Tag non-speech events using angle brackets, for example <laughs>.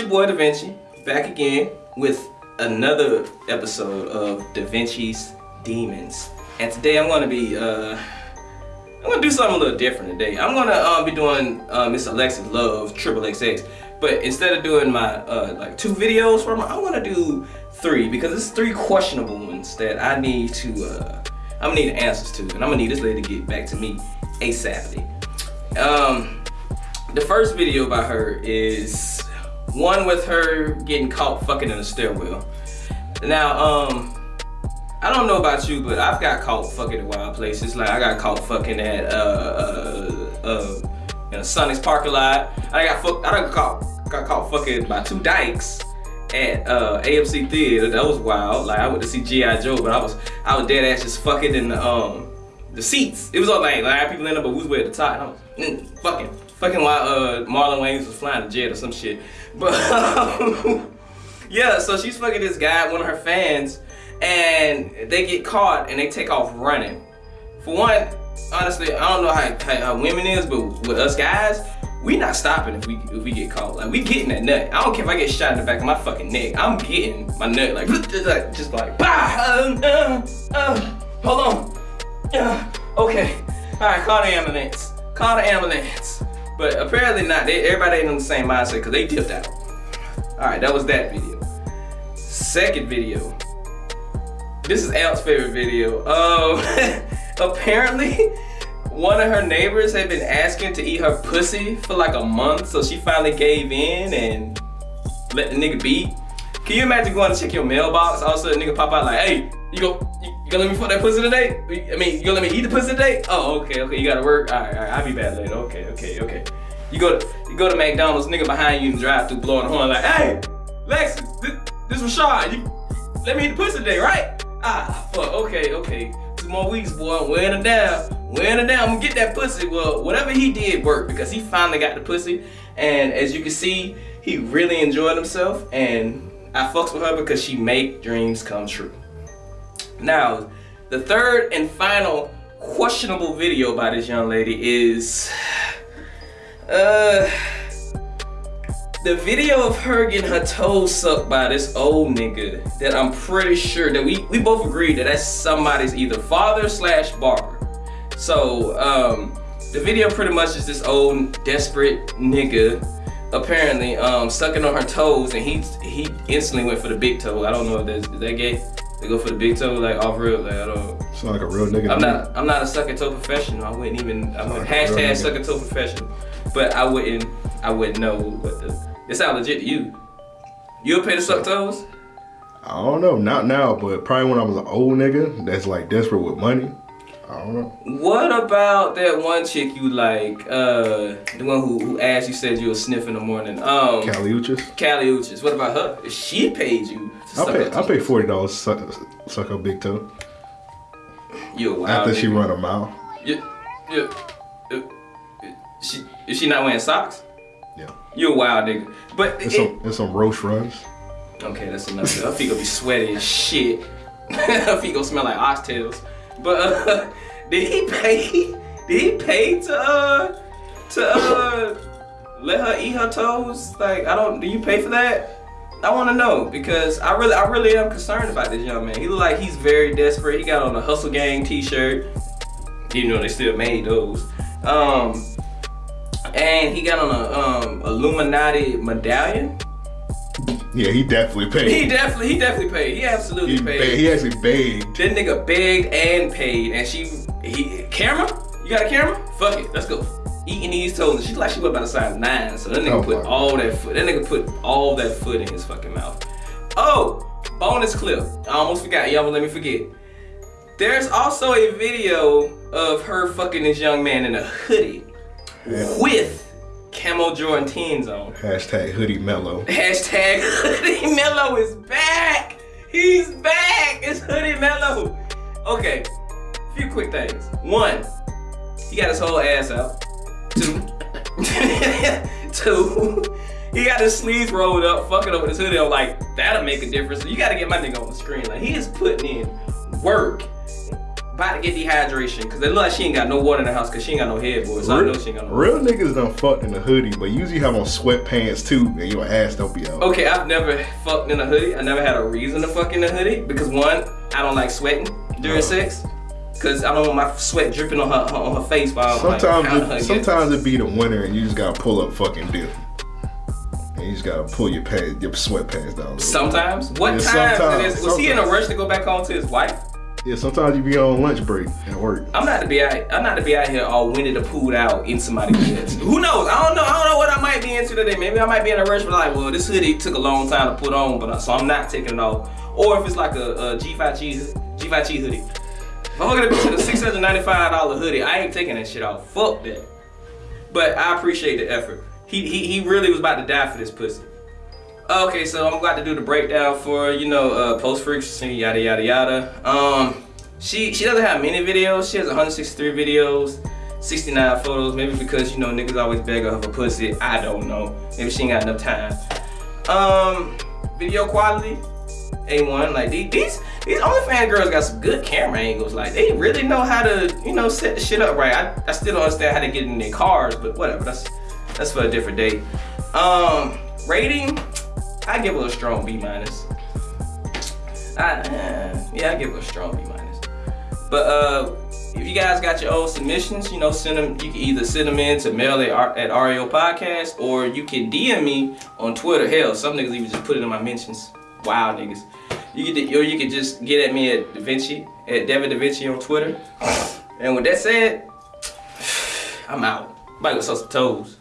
your boy Da Vinci back again with another episode of Da Vinci's Demons. And today I'm gonna be uh I'm gonna do something a little different today. I'm gonna um, be doing uh, Miss Alexis Love Triple XX, but instead of doing my uh, like two videos from I'm gonna do three because it's three questionable ones that I need to uh, I'm gonna need answers to, and I'm gonna need this lady to get back to me asap. Um, the first video by her is one with her getting caught fucking in a stairwell. Now, um, I don't know about you, but I've got caught fucking in wild places. Like I got caught fucking at uh uh uh in a Sonics parking lot. I got fuck I got caught got caught fucking by two dykes at uh AMC theater. That was wild. Like I went to see G.I. Joe, but I was I was dead ass just fucking in the um the seats. It was all like like people in there, but we was way at the top. And I was mm, fucking fucking while uh Marlon Wayans was flying a jet or some shit. But um, <laughs> yeah, so she's fucking this guy, one of her fans and they get caught and they take off running. For one, honestly, I don't know how, how, how, women is, but with us guys, we not stopping if we if we get caught. Like we getting that nut. I don't care if I get shot in the back of my fucking neck. I'm getting my nut like <laughs> just like bah. Uh, uh, uh, hold on. Okay. <laughs> All right. Call the ambulance. Call the ambulance. But apparently not. They, everybody ain't on the same mindset because they dipped out. All right. That was that video. Second video this is Al's favorite video. Um, <laughs> apparently, one of her neighbors had been asking to eat her pussy for like a month, so she finally gave in and let the nigga be. Can you imagine going to check your mailbox? All of a sudden, nigga pop out like, hey, you go, you, you gonna let me fuck that pussy today? I mean, you gonna let me eat the pussy today? Oh, okay, okay, you gotta work. All right, all right, I'll be back later. Okay, okay, okay. You go to, you go to McDonald's, nigga behind you and drive through blowing the horn like, hey, Lexus, this, this Rashad, you let me eat the pussy today, right? Ah, fuck, okay, okay. Two more weeks, boy, I'm wearing it down. Wearing it down, I'm gonna get that pussy. Well, whatever he did worked because he finally got the pussy. And as you can see, he really enjoyed himself. And I fucks with her because she make dreams come true. Now, the third and final questionable video by this young lady is, <sighs> uh, the video of her getting her toes sucked by this old nigga that I'm pretty sure that we, we both agree that that's somebody's either father slash barber. So, um, the video pretty much is this old desperate nigga apparently um, sucking on her toes and he he instantly went for the big toe. I don't know if that's, is that gay? They go for the big toe like off real like I don't Sound like a real nigga. I'm not I'm not a sucking toe professional. I wouldn't even I wouldn't like hashtag sucking toe professional. But I wouldn't I wouldn't know what the it sound legit to you. You'll pay to suck toes? I don't know, not now, but probably when I was an old nigga that's like desperate with money. I don't know. What about that one chick you like, uh, the one who, who asked you said you were sniff in the morning? Um, Kali Uchis. Kali Uchis. What about her? She paid you. I pay. I pay forty dollars suck suck her big toe. You wild. After nigga. she run a mile. Yeah. Yeah. She is she not wearing socks? Yeah. You a wild nigga. But it's, it, some, it's some roast runs. Okay, that's enough. Her feet gonna be sweaty as shit. <laughs> Her feet gonna smell like oxtails. But uh, <laughs> did he pay? Did he pay to uh to uh let her eat her toes? Like I don't. Do you pay for that? I want to know because I really, I really am concerned about this young man. He look like he's very desperate. He got on a Hustle Gang T-shirt. You know they still made those. Um, and he got on a um, Illuminati medallion. Yeah, he definitely paid. He definitely, he definitely paid. He absolutely he paid. He actually begged. That nigga begged and paid, and she, he, camera? You got a camera? Fuck it, let's go. Eating these toes, and she's like she was about a size nine, so that nigga oh, put all that foot. That nigga put all that foot in his fucking mouth. Oh, bonus clip. I almost forgot. Y'all let me forget. There's also a video of her fucking this young man in a hoodie yeah. with Camo Jordan 10s on. Hashtag hoodie Melo. Hashtag <laughs> hoodie Melo is back. He's back. It's hoodie Melo. Okay, a few quick things. One, he got his whole ass out. Two, <laughs> two, he got his sleeves rolled up, fucking up with his hoodie on. Like, that'll make a difference. You gotta get my nigga on the screen. Like, he is putting in work about to get dehydration because it look like she ain't got no water in the house because she ain't got no headboard. So I know she ain't got no. Real niggas done fucked in a hoodie, but usually have on sweatpants too, and your ass don't be out. Okay, I've never fucked in a hoodie. I never had a reason to fuck in a hoodie because one, I don't like sweating during Uh. sex. Cause I don't want my sweat dripping on her on her face while I'm like, Sometimes, pounding her it, sometimes it be the winter, and you just gotta pull up fucking dip. And you just gotta pull your pants, your sweatpants down. bit. Sometimes. What Yeah, times sometimes? Was he in a rush to go back home to his wife? Yeah, sometimes you be on lunch break at work. I'm not to be out. I'm not to be out here all winded to pulled out in somebody's bed. Who knows? I don't know. I don't know what I might be into today. Maybe I might be in a rush, but like, well, this hoodie took a long time to put on, but uh, so I'm not taking it off. Or if it's like a, a G5 cheese G5 cheese hoodie. If I'm gonna be to the $695 hoodie, I ain't taking that shit off. Fuck that. But I appreciate the effort. He he he really was about to die for this pussy. Okay, so I'm about to do the breakdown for you know uh, post frequency, yada yada yada. Um, she she doesn't have many videos. She has 163 videos, 69 photos. Maybe because you know niggas always beg her for pussy. I don't know. Maybe she ain't got enough time. Um, video quality, A1. Like these these OnlyFans girls got some good camera angles. Like they really know how to you know set the shit up right. I, I still don't understand how to get in their cars, but whatever. That's that's for a different day. Um, rating. I give her a strong B minus. I, uh, yeah, I give her a strong B minus. But uh, if you guys got your own submissions, you know, send them. You can either send them in to mail at, at REO Podcast, or you can DM me on Twitter. Hell, some niggas even just put it in my mentions. Wow, niggas. You can, or you can just get at me at Da Vinci at Devin Da Vinci on Twitter. And with that said, <sighs> I'm out. Might go sell some toes.